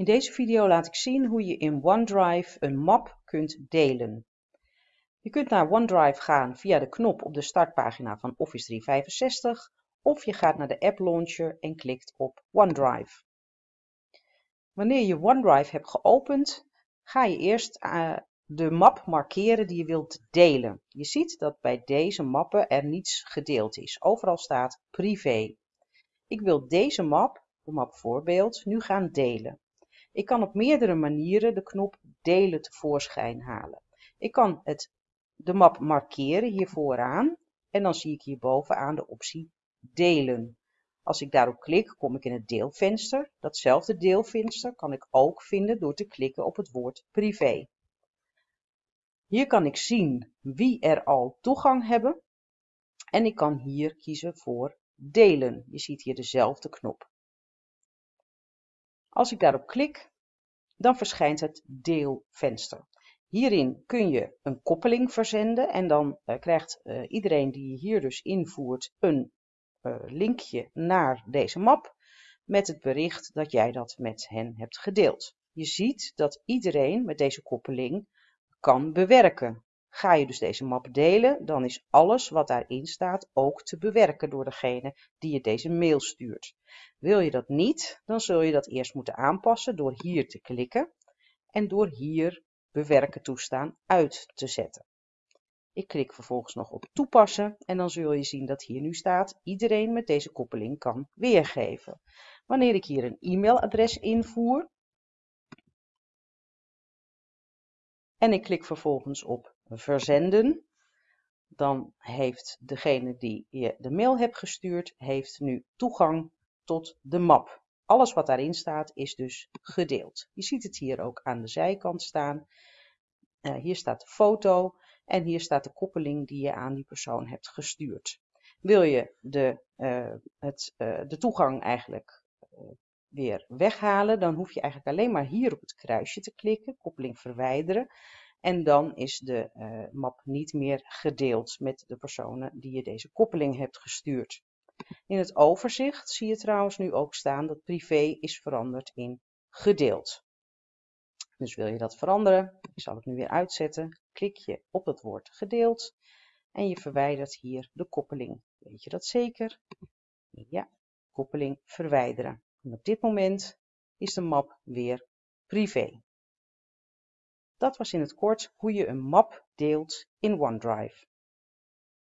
In deze video laat ik zien hoe je in OneDrive een map kunt delen. Je kunt naar OneDrive gaan via de knop op de startpagina van Office 365 of je gaat naar de App Launcher en klikt op OneDrive. Wanneer je OneDrive hebt geopend, ga je eerst uh, de map markeren die je wilt delen. Je ziet dat bij deze mappen er niets gedeeld is. Overal staat privé. Ik wil deze map, de map voorbeeld, nu gaan delen. Ik kan op meerdere manieren de knop delen tevoorschijn halen. Ik kan het, de map markeren hier vooraan en dan zie ik hier bovenaan de optie delen. Als ik daarop klik, kom ik in het deelvenster. Datzelfde deelvenster kan ik ook vinden door te klikken op het woord privé. Hier kan ik zien wie er al toegang hebben en ik kan hier kiezen voor delen. Je ziet hier dezelfde knop. Als ik daarop klik, dan verschijnt het deelvenster. Hierin kun je een koppeling verzenden en dan uh, krijgt uh, iedereen die je hier dus invoert een uh, linkje naar deze map met het bericht dat jij dat met hen hebt gedeeld. Je ziet dat iedereen met deze koppeling kan bewerken. Ga je dus deze map delen, dan is alles wat daarin staat ook te bewerken door degene die je deze mail stuurt. Wil je dat niet, dan zul je dat eerst moeten aanpassen door hier te klikken en door hier bewerken toestaan uit te zetten. Ik klik vervolgens nog op toepassen en dan zul je zien dat hier nu staat iedereen met deze koppeling kan weergeven. Wanneer ik hier een e-mailadres invoer, en ik klik vervolgens op verzenden. Dan heeft degene die je de mail hebt gestuurd, heeft nu toegang tot de map. Alles wat daarin staat is dus gedeeld. Je ziet het hier ook aan de zijkant staan. Uh, hier staat de foto en hier staat de koppeling die je aan die persoon hebt gestuurd. Wil je de, uh, het, uh, de toegang eigenlijk weer weghalen, dan hoef je eigenlijk alleen maar hier op het kruisje te klikken, koppeling verwijderen. En dan is de uh, map niet meer gedeeld met de personen die je deze koppeling hebt gestuurd. In het overzicht zie je trouwens nu ook staan dat privé is veranderd in gedeeld. Dus wil je dat veranderen, ik zal het nu weer uitzetten, klik je op het woord gedeeld en je verwijdert hier de koppeling. Weet je dat zeker? Ja, koppeling verwijderen. En op dit moment is de map weer privé. Dat was in het kort hoe je een map deelt in OneDrive.